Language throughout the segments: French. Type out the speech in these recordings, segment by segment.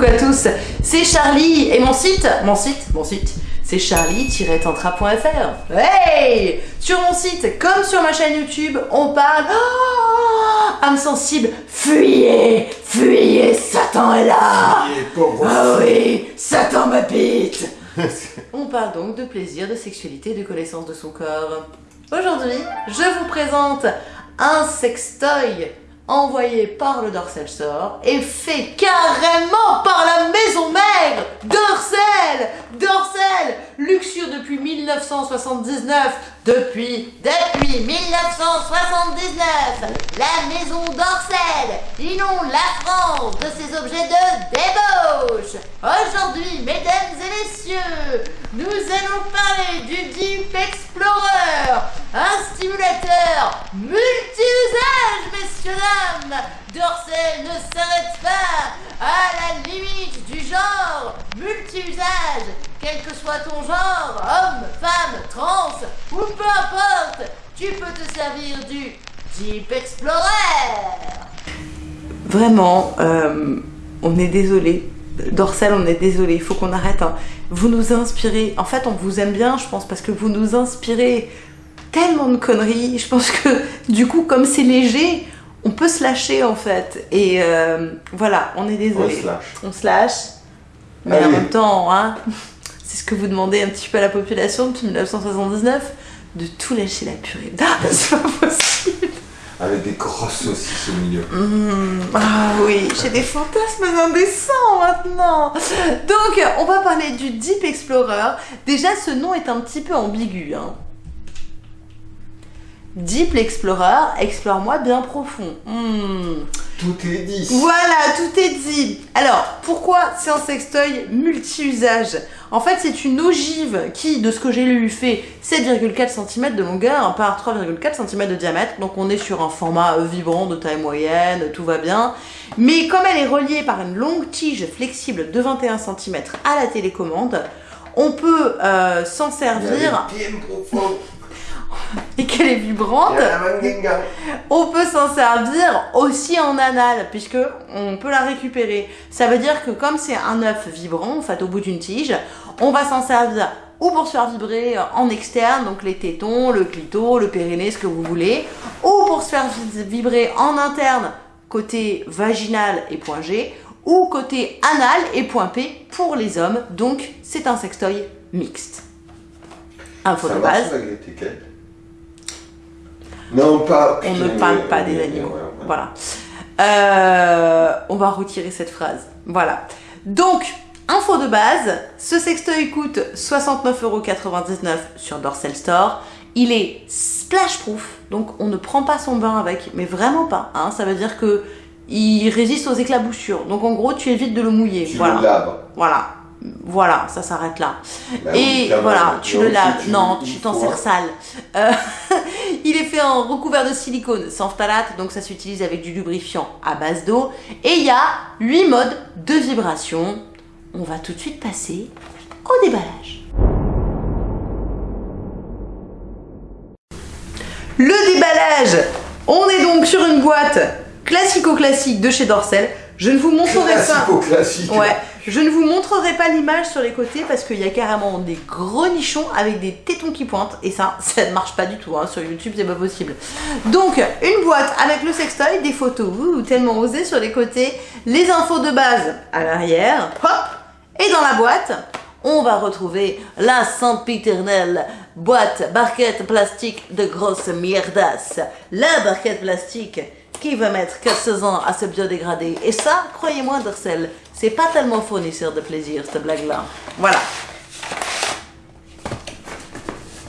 coucou à tous, c'est Charlie et mon site, mon site, mon site, c'est charlie-tantra.fr. Hey! Sur mon site, comme sur ma chaîne YouTube, on parle... Oh âme sensible, fuyez! Fuyez, Satan est là! Fuyez, Ah oui, Satan m'habite! On parle donc de plaisir, de sexualité, de connaissance de son corps. Aujourd'hui, je vous présente un sextoy envoyé par le Dorsel Store et fait carrément par la maison mère. Dorsel Dorsel Luxure depuis 1979 depuis, depuis 1979 La maison Dorsel inonde la France de ses objets de débauche. Aujourd'hui, mesdames et messieurs, nous allons parler du Deep Explorer un stimulateur multi-usage, messieurs dames Dorsel ne s'arrête pas à la limite du genre multi-usage, quel que soit ton genre, homme, femme, trans ou peu importe, tu peux te servir du Deep Explorer Vraiment, euh, on est désolé. Dorsel, on est désolé, il faut qu'on arrête. hein. Vous nous inspirez. En fait, on vous aime bien, je pense, parce que vous nous inspirez tellement de conneries. Je pense que du coup, comme c'est léger, on peut se lâcher en fait. Et euh, voilà, on est désolé. On se lâche. On se lâche. Mais Allez. en même temps, hein, c'est ce que vous demandez un petit peu à la population depuis 1979, de tout lâcher la purée. Ah, c'est pas possible. Avec des grosses saucisses au milieu. Mmh, ah oui, j'ai des fantasmes indécents maintenant. Donc, on va parler du Deep Explorer. Déjà, ce nom est un petit peu ambigu. Hein. Deep Explorer, explore-moi bien profond. Mmh. Tout est dit. Voilà, tout est dit. Alors, pourquoi c'est un sextoy multi-usage? En fait, c'est une ogive qui, de ce que j'ai lu, fait 7,4 cm de longueur par 3,4 cm de diamètre. Donc, on est sur un format euh, vibrant de taille moyenne, tout va bien. Mais comme elle est reliée par une longue tige flexible de 21 cm à la télécommande, on peut euh, s'en servir. et qu'elle est vibrante. On peut s'en servir aussi en anal, puisque on peut la récupérer. Ça veut dire que comme c'est un œuf vibrant, en fait, au bout d'une tige, on va s'en servir ou pour se faire vibrer en externe, donc les tétons, le clito, le périnée, ce que vous voulez, ou pour se faire vi- vibrer en interne, côté vaginal et point G, ou côté anal et point P pour les hommes. Donc, c'est un sextoy mixte. Info Ça de base. avec Non, pas. On ne parle pas des animaux. Voilà. Euh, on va retirer cette phrase. Voilà. Donc, info de base, ce sextoy coûte 69,99€ sur Dorsel Store. Il est splash proof, donc on ne prend pas son bain avec, mais vraiment pas. hein. Ça veut dire que il résiste aux éclaboussures. Donc en gros, tu évites de le mouiller. Tu voilà. le laves. Voilà. Voilà, ça s'arrête là. Bah Et voilà, tu le laves. tu- non, tu t'en sers sale. Euh, il est fait en recouvert de silicone sans phtalate, donc ça s'utilise avec du lubrifiant à base d'eau. Et il y a 8 modes de vibration. On va tout de suite passer au déballage. Le déballage On est donc sur une boîte classico-classique de chez Dorsel. Je ne vous montrerai pas. Classico-classique. Ouais, je ne vous montrerai pas l'image sur les côtés parce qu'il y a carrément des gros nichons avec des tétons qui pointent et ça, ça ne marche pas du tout. hein. Sur YouTube, c'est pas possible. Donc, une boîte avec le sextoy, des photos tellement osées sur les côtés, les infos de base à l'arrière, hop, et dans la boîte, on va retrouver la sempiternelle boîte barquette plastique de grosse mierdasse. La barquette plastique qui va mettre 400 ans à se biodégrader. Et ça, croyez-moi, Dorsel, c'est pas tellement fournisseur de plaisir, cette blague-là. Voilà.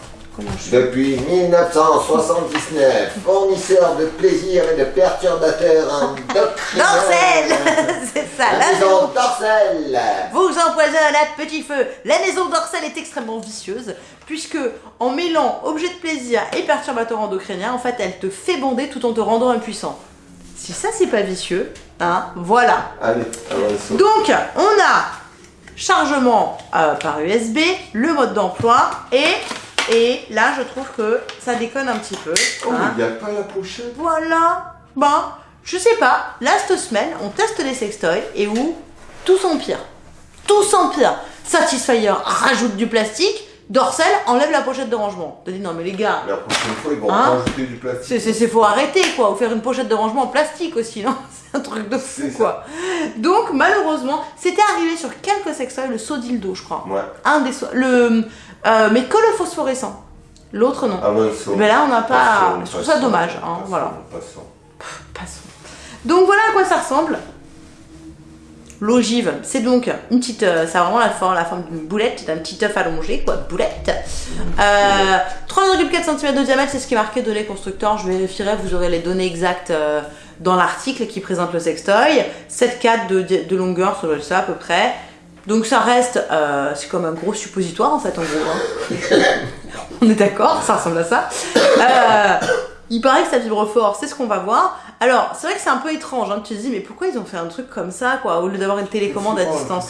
Comment je Depuis 1979, fournisseur de plaisir et de perturbateurs endocriniens. Dorsel C'est ça, La la maison Dorsel. vous empoisonne à petit feu. La maison dorsale est extrêmement vicieuse puisque en mêlant objet de plaisir et perturbateur endocrinien, en fait, elle te fait bander tout en te rendant impuissant. Si ça c'est pas vicieux, hein, voilà. Allez, avançons. Donc, on a chargement euh, par USB, le mode d'emploi et et là je trouve que ça déconne un petit peu. Oh, hein. il n'y a pas la pochette. Voilà. Ben, je sais pas. Là, cette semaine, on teste les sextoys et où tout s'empire. Tout s'empire. Satisfyer rajoute du plastique, Dorsel enlève la pochette de rangement. T'as dit non mais les gars, La prochaine fois, ils vont Hein rajouter du plastique. c'est, faut arrêter quoi, ou faire une pochette de rangement en plastique aussi, non? C'est un truc de fou quoi. Donc malheureusement, c'était arrivé sur quelques sextoys, le saut dildo je crois. Ouais. Un des sauts- le euh, mais que le phosphorescent. L'autre non. Ah ça. Mais là on n'a pas. Passons, Je trouve ça dommage, hein, passons, voilà. passons. Passons. Donc voilà à quoi ça ressemble. L'ogive, c'est donc une petite, euh, ça a vraiment la forme, la forme d'une boulette, d'un petit œuf allongé, quoi, boulette. Euh, 3,4 cm de diamètre, c'est ce qui est marqué données constructeurs. Je vérifierai, vous aurez les données exactes euh, dans l'article qui présente le sextoy. 7,4 de, de longueur, ça doit être ça à peu près. Donc ça reste, euh, c'est comme un gros suppositoire en fait, en gros. hein. On est d'accord, ça ressemble à ça. Euh, il paraît que ça vibre fort, c'est ce qu'on va voir. Alors, c'est vrai que c'est un peu étrange, hein, tu te dis, mais pourquoi ils ont fait un truc comme ça, quoi, au lieu d'avoir une télécommande à distance?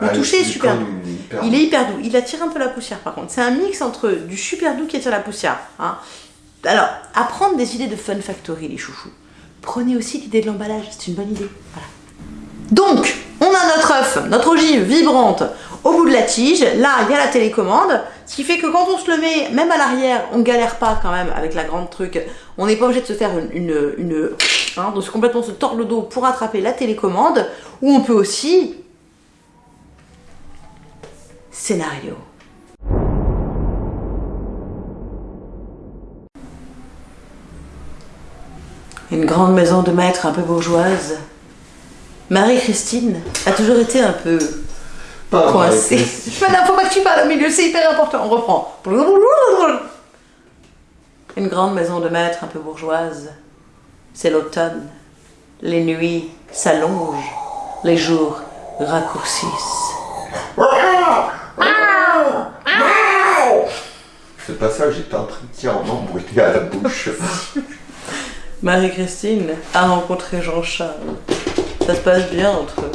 Le Ah, toucher est super doux. hyper- Il est hyper doux, il attire un peu la poussière par contre. C'est un mix entre du super doux qui attire la poussière. hein. Alors, apprendre des idées de Fun Factory, les chouchous. Prenez aussi l'idée de l'emballage, c'est une bonne idée. Voilà. Donc, on notre œuf, notre ogive vibrante au bout de la tige. Là, il y a la télécommande. Ce qui fait que quand on se le met, même à l'arrière, on galère pas quand même avec la grande truc. On n'est pas obligé de se faire une. une, une hein, complètement se tordre le dos pour attraper la télécommande. Ou on peut aussi. Scénario. Une grande maison de maître un peu bourgeoise. Marie-Christine a toujours été un peu Pas coincée. Maintenant, faut pas que tu parles au milieu, c'est hyper important. On reprend. Une grande maison de maître un peu bourgeoise. C'est l'automne. Les nuits s'allongent. Les jours raccourcissent. Ce passage j'étais en train de tirer en embrouillé à la bouche. Marie-Christine a rencontré Jean-Charles. Ça se passe bien entre eux.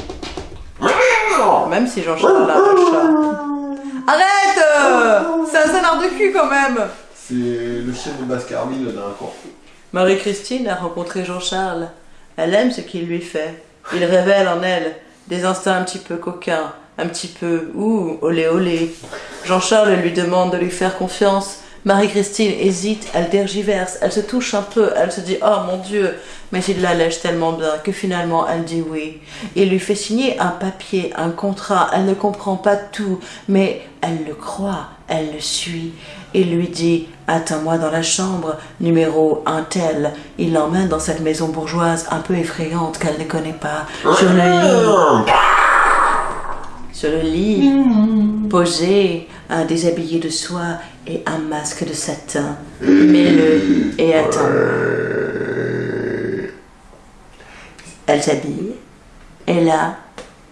Même si Jean-Charles a un chat. Arrête euh, C'est un scénar de cul quand même C'est le chien de Baskerville dans un coin. Marie-Christine a rencontré Jean-Charles. Elle aime ce qu'il lui fait. Il révèle en elle des instincts un petit peu coquins, un petit peu ouh, olé olé. Jean-Charles lui demande de lui faire confiance. Marie-Christine hésite, elle tergiverse, elle se touche un peu, elle se dit oh mon Dieu, mais il la lèche tellement bien que finalement elle dit oui. Il lui fait signer un papier, un contrat, elle ne comprend pas tout, mais elle le croit, elle le suit. Il lui dit Attends-moi dans la chambre, numéro un tel. Il l'emmène dans cette maison bourgeoise un peu effrayante qu'elle ne connaît pas. Sur le lit, sur le lit, posé, un déshabillé de soie et un masque de satin. Mets-le et attends. Elle s'habille. Et là,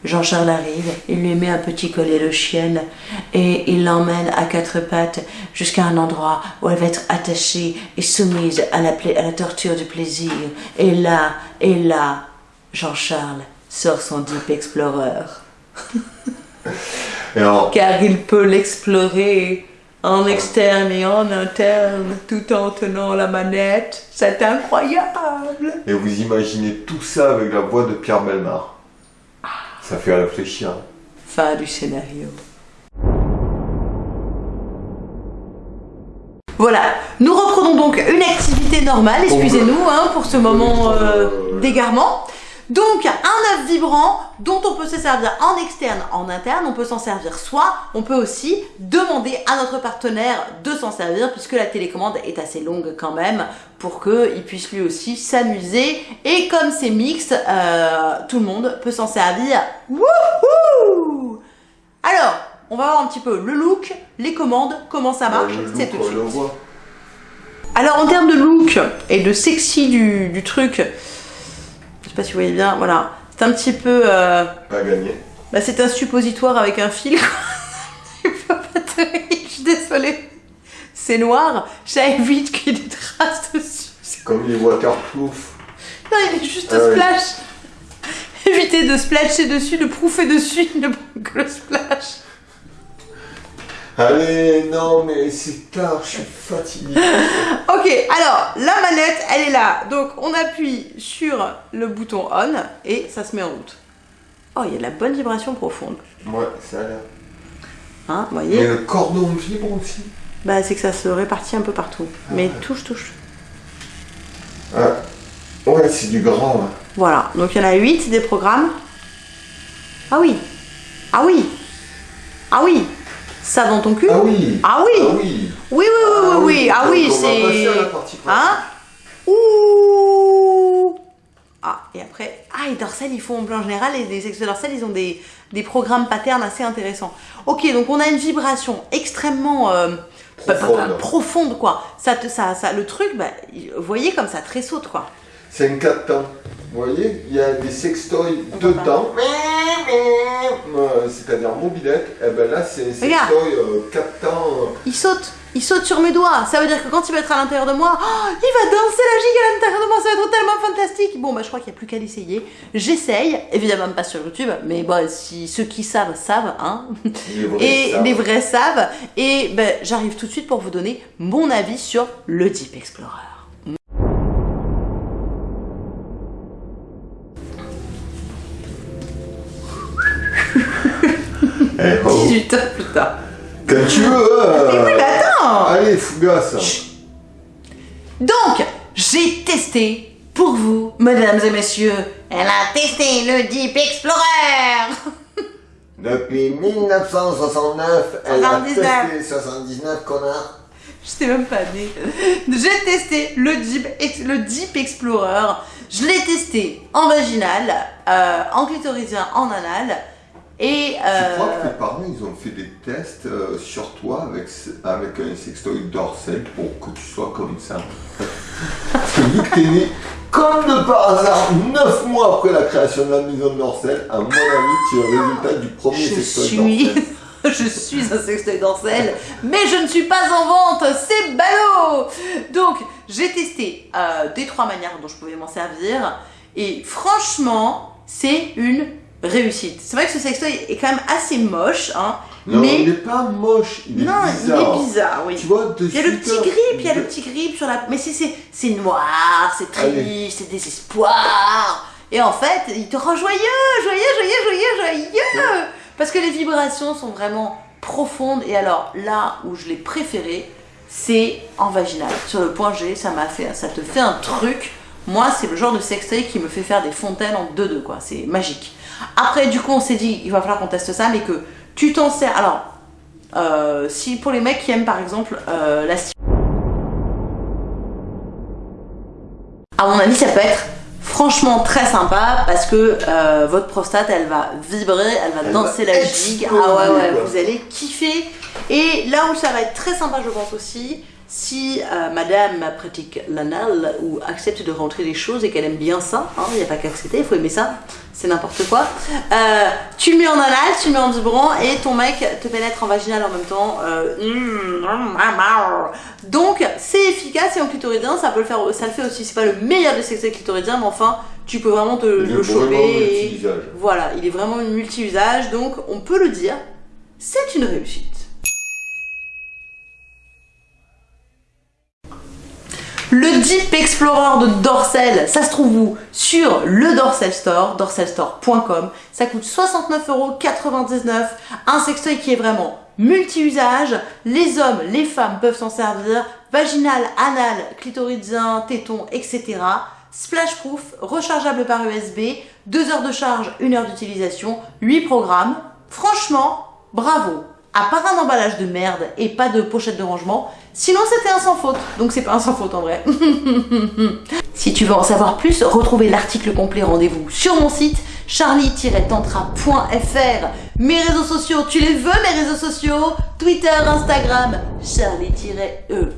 Jean-Charles arrive, il lui met un petit collier de chienne et il l'emmène à quatre pattes jusqu'à un endroit où elle va être attachée et soumise à la, à la torture du plaisir. Et là, et là, Jean-Charles sort son Deep Explorer. Alors, Car il peut l'explorer en externe et en interne tout en tenant la manette. C'est incroyable. et vous imaginez tout ça avec la voix de Pierre Belmar. Ça fait réfléchir. Fin du scénario. Voilà, nous reprenons donc une activité normale, excusez-nous hein, pour ce moment euh, d'égarement. Donc un œuf vibrant dont on peut se servir en externe, en interne, on peut s'en servir soit, on peut aussi demander à notre partenaire de s'en servir puisque la télécommande est assez longue quand même pour qu'il puisse lui aussi s'amuser et comme c'est mixte, euh, tout le monde peut s'en servir. Wouhou Alors, on va voir un petit peu le look, les commandes, comment ça marche, Le c'est tout de suite. voit. Alors en termes de look et de sexy du, du truc, pas si vous voyez bien, voilà, c'est un petit peu, euh, Pas gagné. bah, c'est un suppositoire avec un fil. quoi. Je suis désolée. C'est noir, ça évite qu'il y ait des traces dessus. C'est- Comme les waterproof. Non, il est juste Ah oui. splash. Évitez de splasher dessus, de prouffer dessus, ne que le splash. Allez, non, mais c'est tard, je suis fatigué. Ok, alors la manette, elle est là. Donc on appuie sur le bouton on et ça se met en route. Oh, il y a de la bonne vibration profonde. Ouais, ça a l'air. Hein, vous voyez? Et le cordon vibre aussi. Bah, c'est que ça se répartit un peu partout. Mais touche, touche. Ah. Ouais, c'est du grand. Là. Voilà, donc il y en a 8 des programmes. Ah oui Ah oui Ah oui Ça dans ton cul Ah oui Ah oui Ah oui Oui, oui, oui, oui, oui. Ah oui, passer c'est... Hein Ouh Ah, et après... Ah, et Dorsel, ils font en plan général, et les sexes Dorsel, ils ont des, des programmes patterns assez intéressants. Ok, donc on a une vibration extrêmement... euh, pas- pas- pas- Profonde. quoi. Ça, te- ça, ça, le truc, bah, vous voyez comme ça tressaute, quoi. C'est un 4 temps. Vous voyez, il y a des sextoys temps. Euh, C'est-à-dire mobilette. Et ben là, c'est un Regarde. sextoy 4 temps. euh, Il saute, il saute sur mes doigts. Ça veut dire que quand il va être à l'intérieur de moi, oh, il va danser la gigue à l'intérieur de moi. Ça va être tellement fantastique. Bon, bah, je crois qu'il n'y a plus qu'à l'essayer. J'essaye, évidemment pas sur YouTube, mais bon, si ceux qui savent savent, hein. les vrais, Et les vrais savent. Et ben, j'arrive tout de suite pour vous donner mon avis sur le Deep Explorer. 18 heures plus tard. Quand tu veux. euh, Mais oui, mais attends Allez, fougasse. Donc, j'ai testé pour vous, mesdames et messieurs. Elle a testé le Deep Explorer Depuis 1969, elle a 79. testé 79 connards. Je sais même pas né. J'ai testé le Deep, le Deep Explorer. Je l'ai testé en vaginal, euh, en clitoridien, en anal. Et Je euh, crois que tes parents, ils ont fait des tests euh, sur toi avec, avec un sextoy dorsal pour que tu sois comme ça? Parce que vu que t'es né, comme de par hasard, 9 mois après la création de la maison Dorsel, à mon avis, tu es le résultat du premier je sextoy suis, Dorsel. je suis un sextoy dorsel, mais je ne suis pas en vente. C'est ballot. Donc j'ai testé euh, des trois manières dont je pouvais m'en servir, et franchement, c'est une réussite. C'est vrai que ce sextoy est quand même assez moche, hein, Non, mais il n'est pas moche, il est non, bizarre. il est bizarre, oui. Tu vois, Il y a le petit grip, il y a le petit grip sur la. Mais c'est- noir, c'est triste, c'est désespoir. Et en fait, il te rend joyeux, joyeux, joyeux, joyeux, joyeux. Parce que les vibrations sont vraiment profondes. Et alors là où je l'ai préféré, c'est en vaginal. Sur le point G, ça m'a fait, ça te fait un truc. Moi, c'est le genre de sextoy qui me fait faire des fontaines en 2-2, quoi. C'est magique. Après, du coup, on s'est dit, il va falloir qu'on teste ça, mais que tu t'en sers. Alors, euh, si pour les mecs qui aiment par exemple euh, la à mon avis ça peut être franchement très sympa parce que euh, votre prostate elle va vibrer, elle va Elle danser va la gigue, ah ouais ouais vous allez kiffer. Et là où ça va être très sympa je pense aussi si euh, madame pratique l'anal ou accepte de rentrer les choses et qu'elle aime bien ça, il n'y a pas qu'à accepter, il faut aimer ça, c'est n'importe quoi. Euh, tu le mets en anal, tu le mets en vibrant et ton mec te pénètre en vaginal en même temps. Euh, mm. Donc c'est efficace et en clitoridien, ça peut le faire, ça le fait aussi. C'est pas le meilleur des sexes clitoridiens, mais enfin tu peux vraiment te Il le choper. et-. Voilà, il est vraiment multi-usage, donc on peut le dire, c'est une réussite. Le Deep Explorer de Dorsel, ça se trouve où Sur le Dorsel Store, dorselstore.com. Ça coûte 69,99€. Un sextoy qui est vraiment multi-usage. Les hommes, les femmes peuvent s'en servir. Vaginal, anal, clitoridien, téton, etc. Splash proof, rechargeable par USB, 2 heures de charge, 1 heure d'utilisation, 8 programmes. Franchement, bravo. À part un emballage de merde et pas de pochette de rangement, sinon c'était un sans faute. Donc c'est pas un sans faute en vrai. si tu veux en savoir plus, retrouvez l'article complet rendez-vous sur mon site charlie-tantra.fr. Mes réseaux sociaux, tu les veux mes réseaux sociaux? Twitter, Instagram, charlie-e.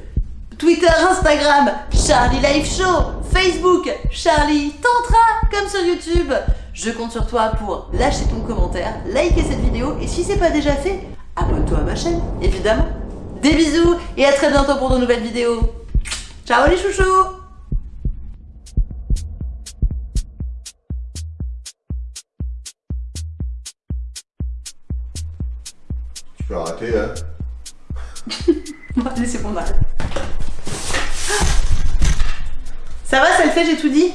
Twitter, Instagram, Charlie Life Show, Facebook, Charlie Tantra, comme sur YouTube. Je compte sur toi pour lâcher ton commentaire, liker cette vidéo et si c'est pas déjà fait, abonne-toi à ma chaîne, évidemment. Des bisous et à très bientôt pour de nouvelles vidéos. Ciao les chouchous Tu peux arrêter, hein Allez, c'est bon, on arrête. Ça va, ça le fait, j'ai tout dit?